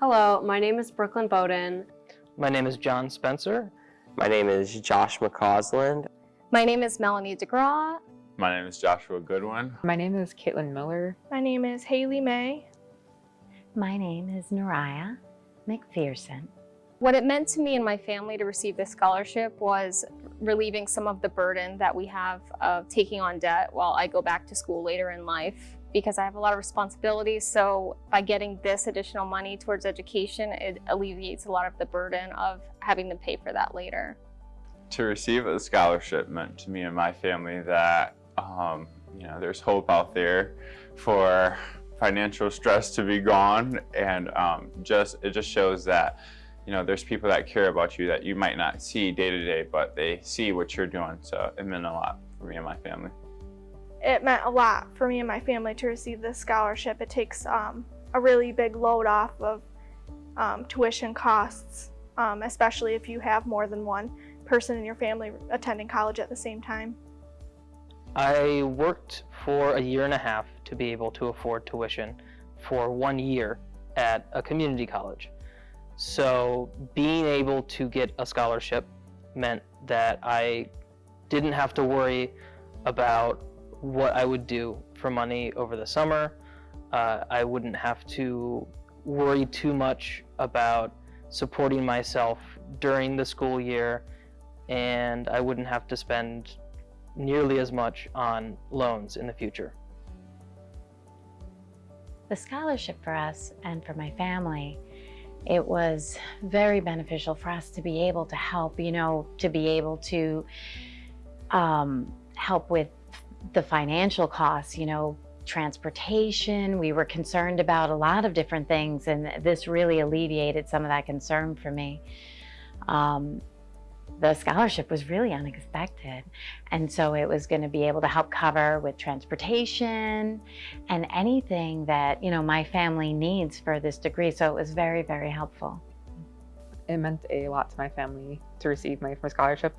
Hello, my name is Brooklyn Bowden. My name is John Spencer. My name is Josh McCausland. My name is Melanie DeGraw. My name is Joshua Goodwin. My name is Caitlin Miller. My name is Haley May. My name is Nariah McPherson. What it meant to me and my family to receive this scholarship was relieving some of the burden that we have of taking on debt while I go back to school later in life because I have a lot of responsibilities. So by getting this additional money towards education, it alleviates a lot of the burden of having to pay for that later. To receive a scholarship meant to me and my family that, um, you know, there's hope out there for financial stress to be gone and um, just it just shows that you know there's people that care about you that you might not see day to day but they see what you're doing so it meant a lot for me and my family it meant a lot for me and my family to receive this scholarship it takes um, a really big load off of um, tuition costs um, especially if you have more than one person in your family attending college at the same time I worked for a year and a half to be able to afford tuition for one year at a community college. So being able to get a scholarship meant that I didn't have to worry about what I would do for money over the summer. Uh, I wouldn't have to worry too much about supporting myself during the school year and I wouldn't have to spend nearly as much on loans in the future. The scholarship for us and for my family, it was very beneficial for us to be able to help, you know, to be able to um, help with the financial costs, you know, transportation. We were concerned about a lot of different things and this really alleviated some of that concern for me. Um, the scholarship was really unexpected. And so it was going to be able to help cover with transportation and anything that, you know, my family needs for this degree. So it was very, very helpful. It meant a lot to my family to receive my scholarship.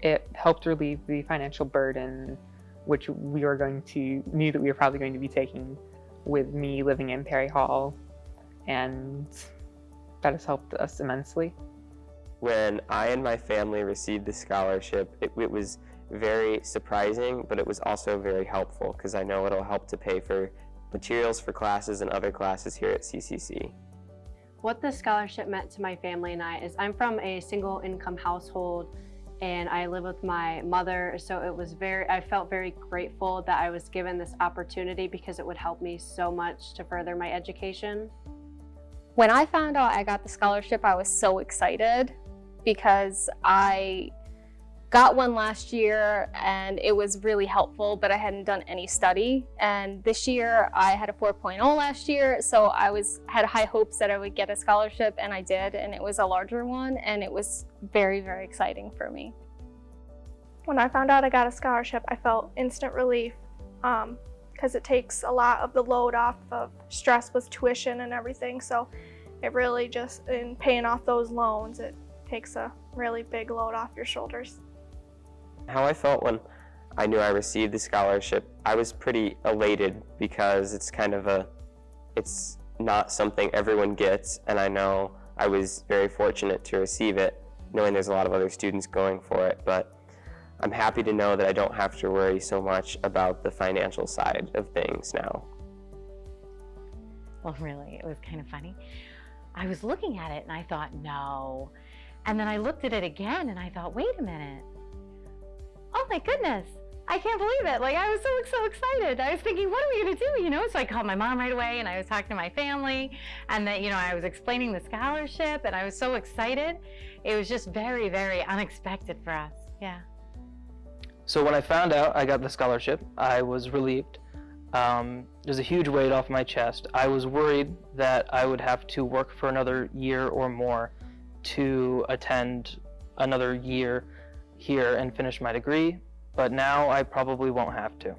It helped relieve the financial burden which we were going to, knew that we were probably going to be taking with me living in Perry Hall. And that has helped us immensely when I and my family received the scholarship, it, it was very surprising, but it was also very helpful because I know it'll help to pay for materials for classes and other classes here at CCC. What this scholarship meant to my family and I is I'm from a single income household and I live with my mother so it was very I felt very grateful that I was given this opportunity because it would help me so much to further my education. When I found out I got the scholarship I was so excited because I got one last year and it was really helpful, but I hadn't done any study. And this year I had a 4.0 last year, so I was had high hopes that I would get a scholarship and I did, and it was a larger one and it was very, very exciting for me. When I found out I got a scholarship, I felt instant relief because um, it takes a lot of the load off of stress with tuition and everything. So it really just, in paying off those loans, it takes a really big load off your shoulders. How I felt when I knew I received the scholarship, I was pretty elated because it's kind of a, it's not something everyone gets, and I know I was very fortunate to receive it, knowing there's a lot of other students going for it, but I'm happy to know that I don't have to worry so much about the financial side of things now. Well, really, it was kind of funny. I was looking at it and I thought, no, and then I looked at it again and I thought, wait a minute. Oh my goodness. I can't believe it. Like I was so, so excited. I was thinking, what are we gonna do? You know, so I called my mom right away and I was talking to my family and that, you know, I was explaining the scholarship and I was so excited. It was just very, very unexpected for us. Yeah. So when I found out I got the scholarship, I was relieved. Um, there's a huge weight off my chest. I was worried that I would have to work for another year or more to attend another year here and finish my degree, but now I probably won't have to.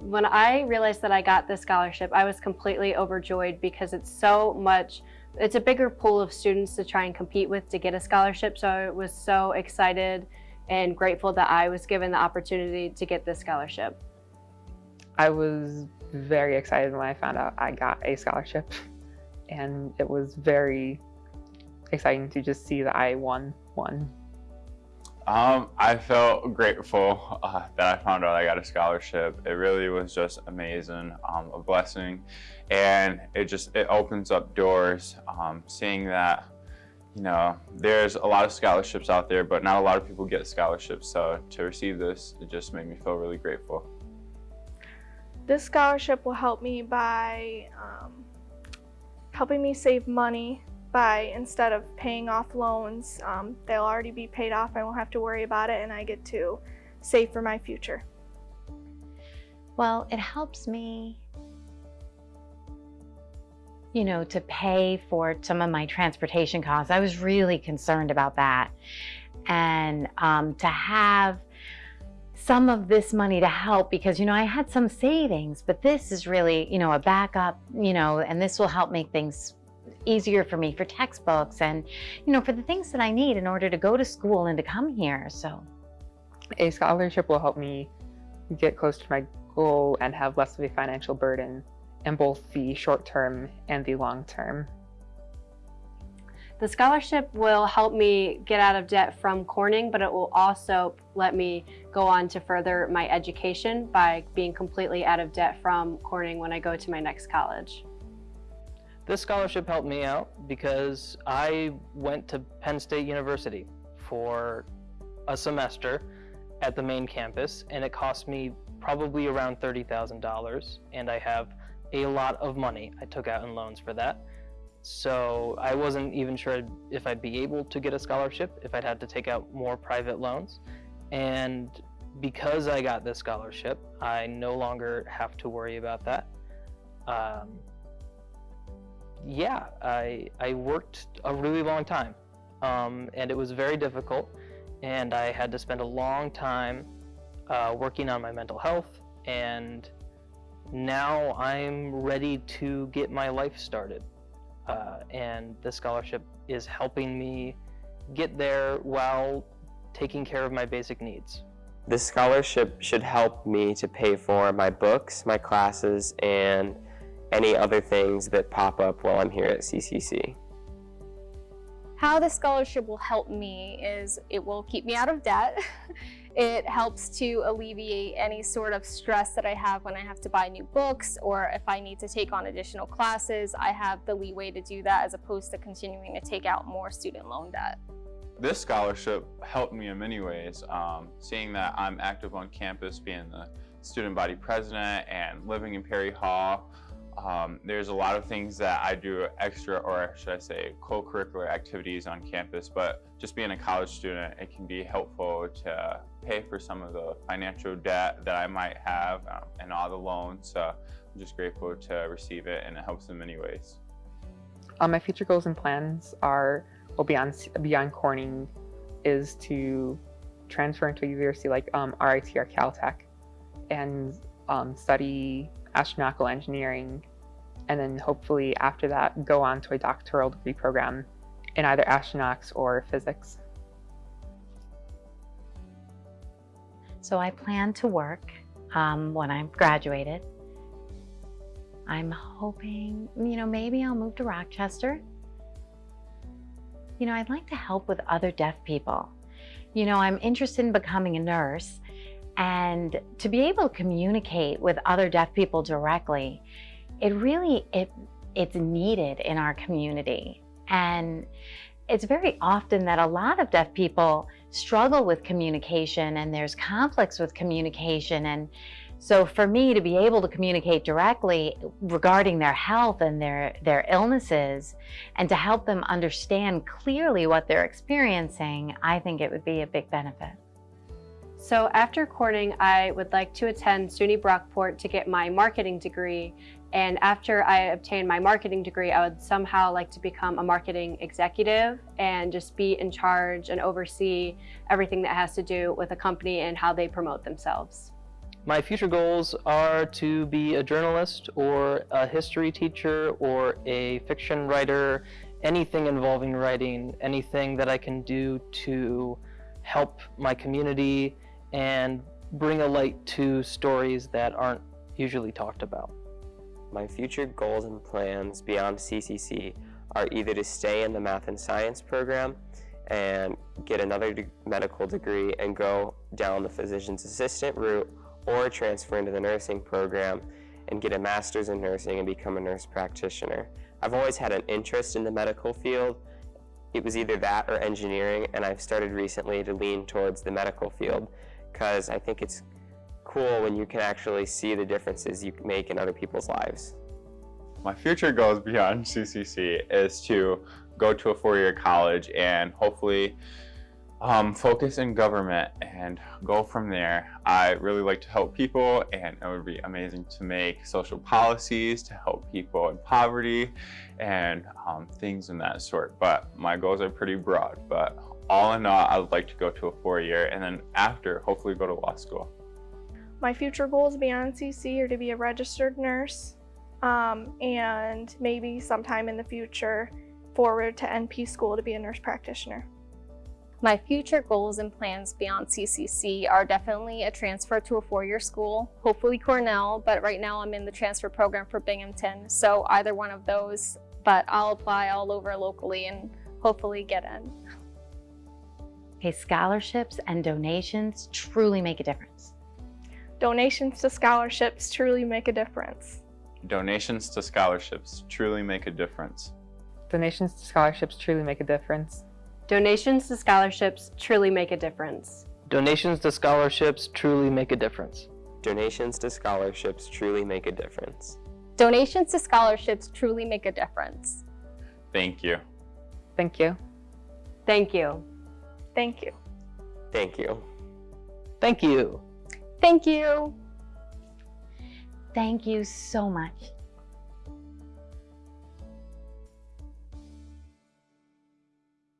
When I realized that I got this scholarship, I was completely overjoyed because it's so much, it's a bigger pool of students to try and compete with to get a scholarship. So I was so excited and grateful that I was given the opportunity to get this scholarship. I was very excited when I found out I got a scholarship and it was very exciting to just see that I won one. Um, I felt grateful uh, that I found out I got a scholarship. It really was just amazing, um, a blessing, and it just it opens up doors. Um, seeing that, you know, there's a lot of scholarships out there, but not a lot of people get scholarships. So to receive this, it just made me feel really grateful. This scholarship will help me by um, helping me save money by instead of paying off loans, um, they'll already be paid off. I won't have to worry about it and I get to save for my future. Well, it helps me, you know, to pay for some of my transportation costs. I was really concerned about that. And um, to have some of this money to help because, you know, I had some savings, but this is really, you know, a backup, you know, and this will help make things easier for me for textbooks and, you know, for the things that I need in order to go to school and to come here. So A scholarship will help me get close to my goal and have less of a financial burden in both the short term and the long term. The scholarship will help me get out of debt from Corning, but it will also let me go on to further my education by being completely out of debt from Corning when I go to my next college. This scholarship helped me out because I went to Penn State University for a semester at the main campus and it cost me probably around $30,000 and I have a lot of money I took out in loans for that. So I wasn't even sure if I'd be able to get a scholarship, if I'd have to take out more private loans. And because I got this scholarship, I no longer have to worry about that. Um, yeah, I, I worked a really long time um, and it was very difficult and I had to spend a long time uh, working on my mental health and now I'm ready to get my life started. Uh, and the scholarship is helping me get there while taking care of my basic needs. This scholarship should help me to pay for my books, my classes, and any other things that pop up while I'm here at CCC. How the scholarship will help me is it will keep me out of debt. it helps to alleviate any sort of stress that I have when I have to buy new books or if I need to take on additional classes, I have the leeway to do that as opposed to continuing to take out more student loan debt. This scholarship helped me in many ways. Um, seeing that I'm active on campus, being the student body president and living in Perry Hall, um, there's a lot of things that I do extra, or should I say, co-curricular activities on campus, but just being a college student, it can be helpful to pay for some of the financial debt that I might have um, and all the loans. So I'm just grateful to receive it and it helps in many ways. Um, my future goals and plans are, well, beyond, beyond Corning, is to transfer into a university like um, RIT or Caltech and um, study astronautical engineering, and then hopefully after that go on to a doctoral degree program in either astronautics or physics. So I plan to work um, when I'm graduated. I'm hoping, you know, maybe I'll move to Rochester. You know, I'd like to help with other deaf people. You know, I'm interested in becoming a nurse and to be able to communicate with other deaf people directly, it really, it, it's needed in our community. And it's very often that a lot of deaf people struggle with communication and there's conflicts with communication. And so for me to be able to communicate directly regarding their health and their, their illnesses and to help them understand clearly what they're experiencing, I think it would be a big benefit. So after Corning, I would like to attend SUNY Brockport to get my marketing degree. And after I obtain my marketing degree, I would somehow like to become a marketing executive and just be in charge and oversee everything that has to do with a company and how they promote themselves. My future goals are to be a journalist or a history teacher or a fiction writer, anything involving writing, anything that I can do to help my community and bring a light to stories that aren't usually talked about. My future goals and plans beyond CCC are either to stay in the math and science program and get another de- medical degree and go down the physician's assistant route or transfer into the nursing program and get a master's in nursing and become a nurse practitioner. I've always had an interest in the medical field. It was either that or engineering, and I've started recently to lean towards the medical field because I think it's cool when you can actually see the differences you make in other people's lives. My future goals beyond CCC is to go to a four-year college and hopefully um, focus in government and go from there. I really like to help people and it would be amazing to make social policies to help people in poverty and um, things in that sort. But my goals are pretty broad, but all in all, I would like to go to a four-year and then after, hopefully go to law school. My future goals beyond CC are to be a registered nurse um, and maybe sometime in the future forward to NP school to be a nurse practitioner. My future goals and plans beyond CCC are definitely a transfer to a four-year school, hopefully Cornell, but right now I'm in the transfer program for Binghamton, so either one of those, but I'll apply all over locally and hopefully get in. Okay, scholarships and donations truly make a difference. Donations to scholarships truly make a difference. Donations to scholarships truly make a difference. Donations to scholarships truly make a difference. Donations to scholarships truly make a difference. Donations to scholarships truly make a difference. Donations to scholarships truly make a difference. Donations to scholarships truly make a difference. Thank you. Thank you. Thank you. Thank you. Thank you. Thank you. Thank you. Thank you so much.